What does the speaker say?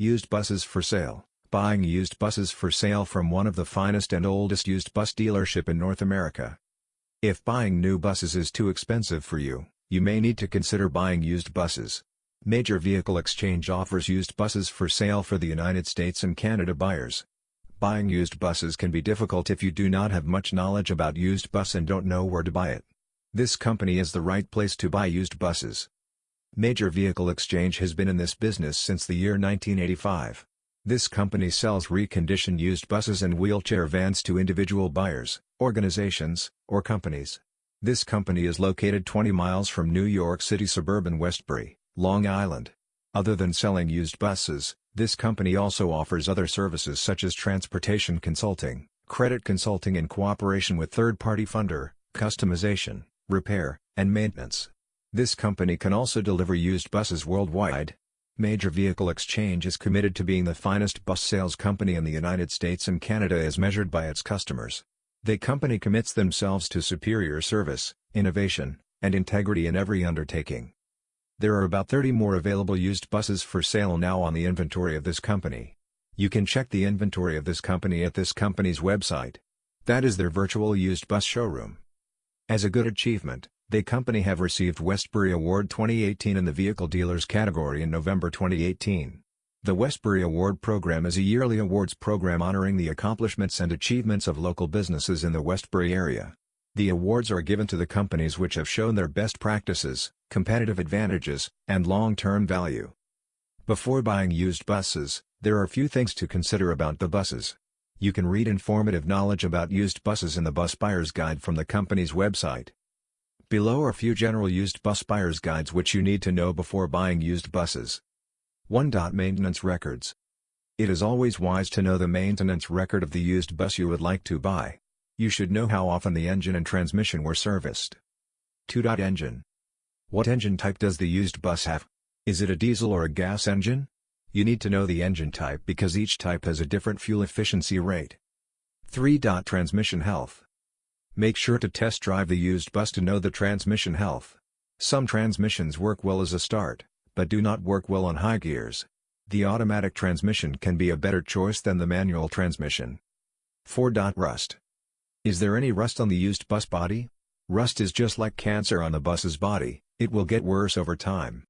Used buses for sale Buying used buses for sale from one of the finest and oldest used bus dealership in North America. If buying new buses is too expensive for you, you may need to consider buying used buses. Major Vehicle Exchange offers used buses for sale for the United States and Canada buyers. Buying used buses can be difficult if you do not have much knowledge about used bus and don't know where to buy it. This company is the right place to buy used buses. Major Vehicle Exchange has been in this business since the year 1985. This company sells reconditioned used buses and wheelchair vans to individual buyers, organizations, or companies. This company is located 20 miles from New York City suburban Westbury, Long Island. Other than selling used buses, this company also offers other services such as transportation consulting, credit consulting in cooperation with third-party funder, customization, repair, and maintenance. This company can also deliver used buses worldwide, Major Vehicle Exchange is committed to being the finest bus sales company in the United States and Canada as measured by its customers. The company commits themselves to superior service, innovation, and integrity in every undertaking. There are about 30 more available used buses for sale now on the inventory of this company. You can check the inventory of this company at this company's website. That is their virtual used bus showroom. As a good achievement, the company have received Westbury Award 2018 in the Vehicle Dealers category in November 2018. The Westbury Award program is a yearly awards program honoring the accomplishments and achievements of local businesses in the Westbury area. The awards are given to the companies which have shown their best practices, competitive advantages, and long-term value. Before buying used buses, there are few things to consider about the buses. You can read informative knowledge about used buses in the Bus Buyer's Guide from the company's website. Below are a few general used bus buyer's guides which you need to know before buying used buses. 1. Maintenance records. It is always wise to know the maintenance record of the used bus you would like to buy. You should know how often the engine and transmission were serviced. 2. Engine. What engine type does the used bus have? Is it a diesel or a gas engine? You need to know the engine type because each type has a different fuel efficiency rate. 3. Transmission health. Make sure to test drive the used bus to know the transmission health. Some transmissions work well as a start, but do not work well on high gears. The automatic transmission can be a better choice than the manual transmission. 4. Rust. Is there any rust on the used bus body? Rust is just like cancer on the bus's body, it will get worse over time.